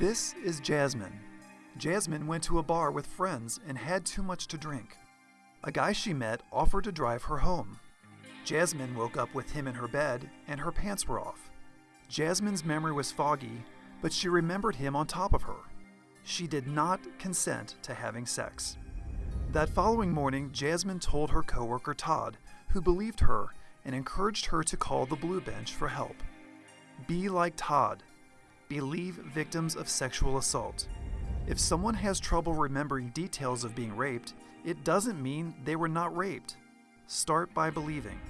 This is Jasmine. Jasmine went to a bar with friends and had too much to drink. A guy she met offered to drive her home. Jasmine woke up with him in her bed and her pants were off. Jasmine's memory was foggy, but she remembered him on top of her. She did not consent to having sex. That following morning, Jasmine told her coworker Todd, who believed her and encouraged her to call the Blue Bench for help. Be like Todd. Believe victims of sexual assault. If someone has trouble remembering details of being raped, it doesn't mean they were not raped. Start by believing.